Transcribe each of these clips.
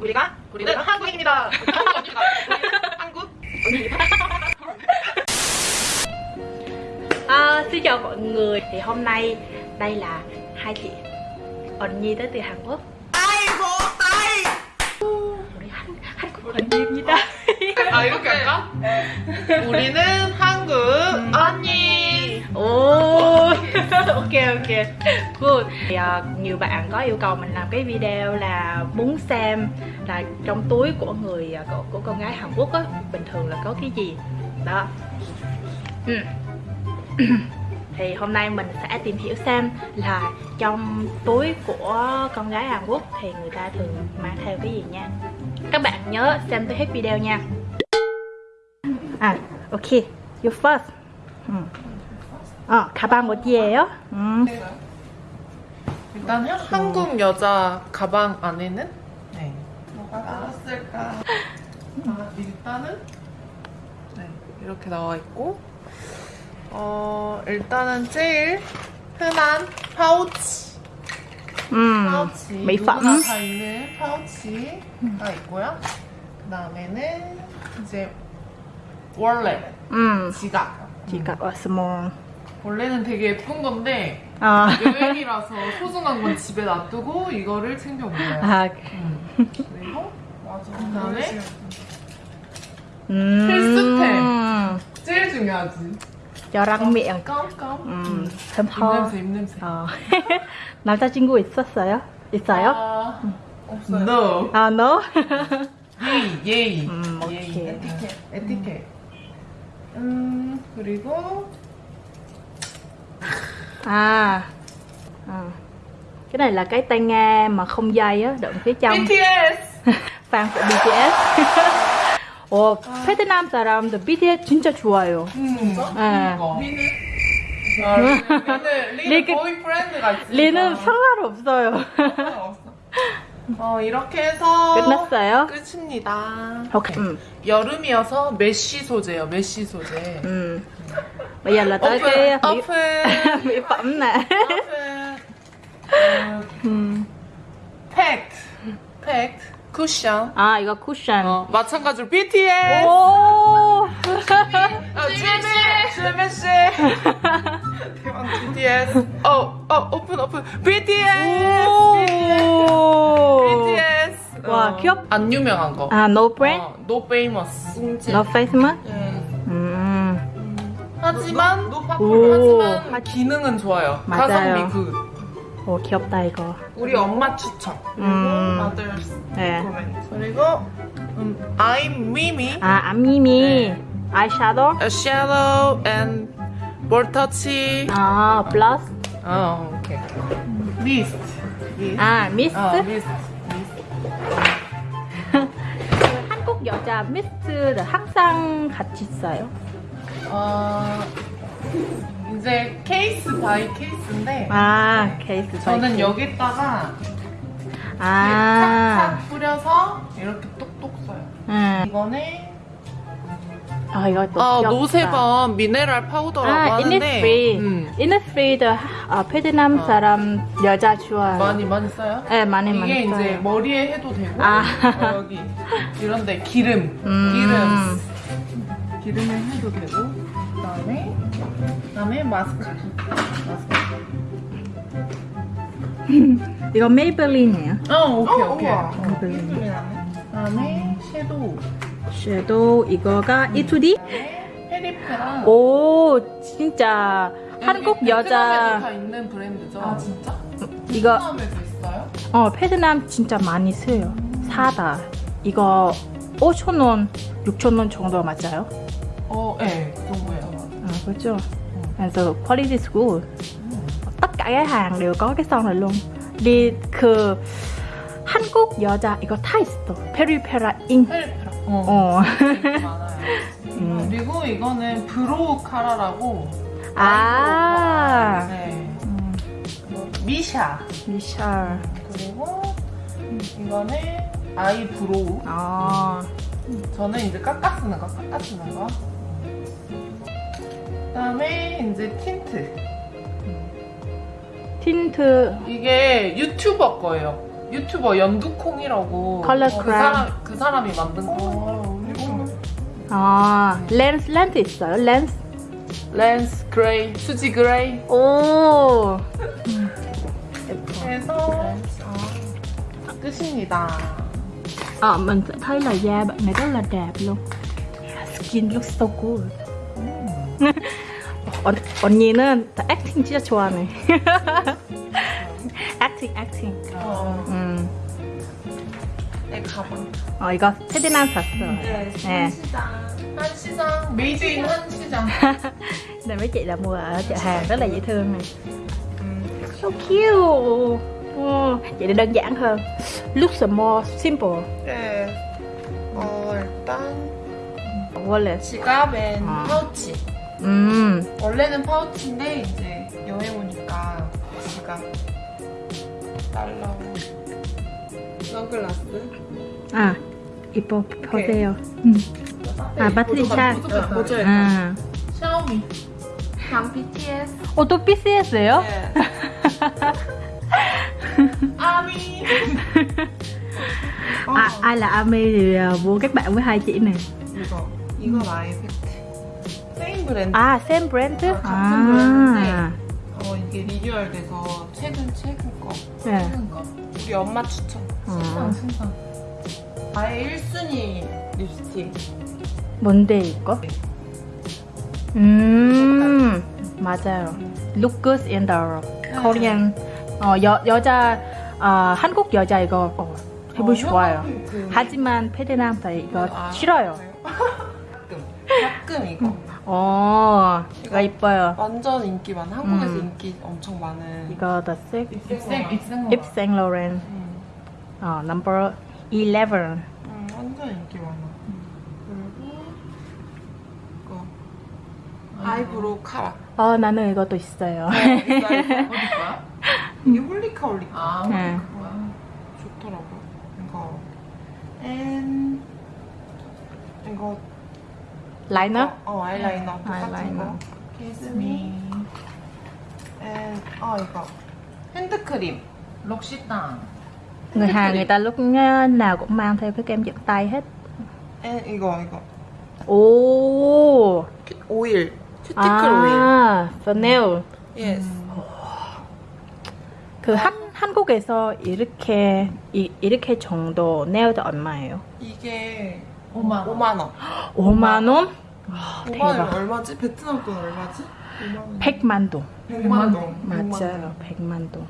우리가 우리는 한국인입니다. 한국입니다. 우리는 한국 언니입니다. À, xin chào mọi người thì hôm nay đây là hai chị Ẩn Nhi tới từ Hàn Quốc 아이고 아이. 우리 한, 한 Ok ok. Good thì, uh, Nhiều bạn có yêu cầu mình làm cái video là muốn xem là trong túi của người ờ, của, của con gái Hàn Quốc á bình thường là có cái gì? Đó. Ừ. thì hôm nay mình sẽ tìm hiểu xem là trong túi của con gái Hàn Quốc thì người ta thường mang theo cái gì nha. Các bạn nhớ xem tới hết video nha. À ok. You first. Ừ. 어 가방 어디에요? 음. 일단 한국 여자 가방 안에는 네. 뭐가 들었을까? 아, 일단은 네, 이렇게 나와 있고 어 일단은 제일 흔한 파우치 음. 파우치 누구나 다 있는 파우치가 있고요. 그 다음에는 이제 원래 음. 지갑 지갑 어 small 원래는 되게 예쁜 건데 아. 여행이라서 소중한 건 집에 놔두고 이거를 챙겨 먹어요. 아. 음. 그리고 그다음에 음. 필수템. 제일 중요하지. 저랑 miệng 깜깜. 음. 입냄새 입냄새. 어. 남자친구 있었어요? 있어요? 아, 없어요. No. 아 no? 예의 예의. 음. 오케이. 에티켓. 에티켓. 음 그리고 à à. cái này là cái tai nghe mà không dây á đựng phía trong BTS. fan của BTS 오 베트남 사람들 BTS 진짜 좋아요 음. 네. 리는 아, 리는 리는 리그- 보이프렌드가 있으니까. 리는 상관없어요 없 어. 어 이렇게 해서 끝났어요? 끝입니다. 오케이 네. 음. 여름이어서 mesh 소재요. mesh 소재. Ừ. Bây giờ là tới cái mỹ, 오픈. mỹ phẩm nè. 오픈. 어, 음. 팩트. 팩트. 쿠션. 아 이거 쿠션. 어, 마찬가지로 BTS. 오. 아, 주메시. 주메시. 대박 BTS. 어, 어, 오픈 오픈. BTS. 와, 귀엽- 안 유명한 거. 아 no brand, 어, no famous. no face mask. 음. 음. 하지만 오. 하지만 기능은 좋아요. 맞아요. 가성비 good. 오 귀엽다 이거. 우리 엄마 추천. 음. others 네. comment. 그리고 음, I'm Mimi. 아 아임미미 네. 아이섀도우. Eye shadow and 볼 터치. 아 blush. 어, 오케이. 미스트. 미스트. 아 미스트. 어, 미스트. 여자 미스트를 항상 같이 써요. 어, 이제 case by case인데 아 케이스. 저는 케이스. 여기다가 아. 탁탁 뿌려서 이렇게 똑똑 써요. 음. 이거는 아 이거 또 아. 노세범 미네랄 파우더라고 아, 하는데 이니스프리. 음, 이니스프리도 아, 베트남 어. 사람 여자 좋아요. 많이 많이 써요? 네, 많이 이게 많이 써요. 이제 머리에 해도 되고 아. 어, 여기 이런데 기름 음. 기름 기름에 해도 되고 그 다음에 그 다음에 마스크 마스카라 이거 메이블린이에요. 어 오케이 오케이 메이블린. 그 다음에 섀도우 섀도우 이거가 에뛰드. 페리페라 오 진짜 한국 다 여자 있는 브랜드죠 아 진짜? 이거 베트남에도 있어요? 어 베트남 진짜 많이 써요. 싸다. 이거 5천 원, 6천 원 정도 맞아요? 어 예 그 정도예요 À, 그렇죠. 그래서 quality is good. Tất cả cái hàng đều có cái son này luôn. Đi 그 한국 여자 이거 다 있어. 페리페라 잉. 페리페라 어 어. 많아요 음. 그리고 이거는 brow cara라고 아. 네 음, 미샤 미샤. 그리고 이거는 eyebrow 아. 저는 이제 깎아 쓰는 거 깎아 쓰는 거 그다음에 이제 틴트 틴트. 이게 유튜버 거예요 유튜버 연두콩이라고 컬러 어, 그. 사람 그 사람이 만든 거. 아 렌즈 렌즈 있어요 렌즈 렌즈 gray, 수지 gray. 오. 그래서 끝입니다. Ờ, mình sẽ thấy là da bạn này rất là đẹp luôn Skin looks so good. 언, 언니는 다 액팅 진짜 좋아하네 액팅 액팅 어, 음. 내 가방. 어 이거 테디남 샀어 네, 네. 한시장. 한시장. 메이드 인 한시장. Này mấy chị là mua ở chợ hàng rất là dễ thương này 음, So cute ừ. Vậy thì đơn giản hơn Looks more simple 네. 어, 일단 Wallet 지갑엔 아. 파우치. 음. 원래는 파우치인데 이제 여행 오니까 지갑. 달러. 선글라스. 아 이뻐 보세요 음. 아 배터리 차 보조 아. 샤오미. 단 BTS. 어, 또 BCS예요? 네. 아미. À, ai là Ami thì à, mua các bạn với hai chị này 이거 이건 아이팩트. 세임 브랜드. À, same brand chứ? 아, 같은 À, 어 이게 리뉴얼 돼서 최근 최근 거. 네. 최근 거. 우리 엄마 추천. 어. 신상. 나의 1순위 립스틱. 뭔데 이거? 음, 맞아요. Look good in the Korean. 어, 여, 여자, 어, 한국 여자 이거 어, 해보고 싶어요. 그... 하지만 페드남들 이거 아, 싫어요. 가끔. 가끔 이거. 어, 이거 이뻐요. 완전 인기 많은 한국에서 음. 인기 엄청 많은 이거 The Six, 입생. 음, 어, number 11. 음, 완전 인기 많아. 그리고 이거 eyebrow cara. 어, 나는 이것도 있어요. 어디 거야? 이게 홀리카 홀리카. 아, 네. 그거야. 좋더라고. 이거 and 이거 liner? 어 아이라이너 똑같은. 거. 키스미. And 어, 이거 핸드크림. 록시땅. Người Hàn người ta lúc nào cũng mang theo cái kem dưỡng tay hết. And 이거 이거 오. 오일. 큐티클 오일. 아, Chanel. Yes. 그 한, 한국에서 이렇게 이, 이렇게 정도 네일도 얼마예요? 이게 5만 원. 5만 원. 5만 원? 5만 원 대박. 얼마지? 베트남 돈 얼마지? 5만 원. 100만 동. 100만 동. 맞아요. 100만 동.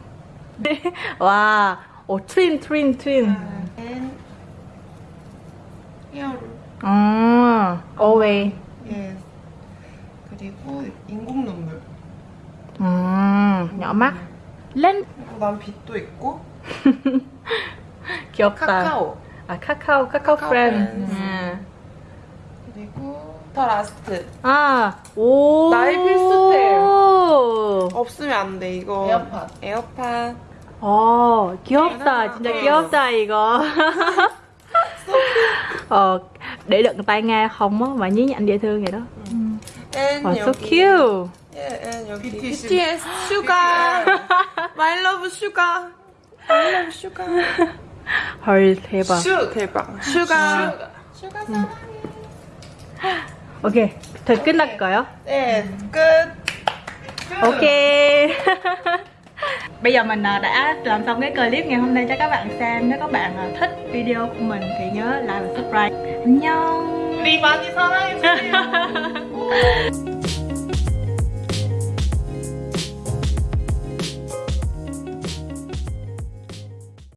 와, 오 twin twin twin. And 히어로. 아. Yes. 그리고 인공 눈물. 음, mắt. 렌즈 그리고 난 빛도 있고 귀엽다. 카카오. 아, 카카오, 카카오 카카오 프렌드. 음. The last. 아, 오. 나의 필수템. 오. 없으면 안 돼. 이거 에어팟. 에어팟. 어, 귀엽다. 진짜 네. 귀엽다, 이거. ờ, để đựng tai nghe không á, và nhí nhảnh dễ thương vậy đó. And Wow, so 여기. cute. 예, and 여기 BTS. BTS 슈가. My love 슈가. My love 슈가. 헐, 대박. 슈 대박. 슈가. 슈가 사랑해. Ok, thời 끝날까요? 네, 끝. Ok. Bây giờ mình à, đã làm xong cái clip ngày hôm nay cho các bạn xem. Nếu các bạn à, thích video của mình thì nhớ like và subscribe. 안녕. 우리 많이 사랑해주세요.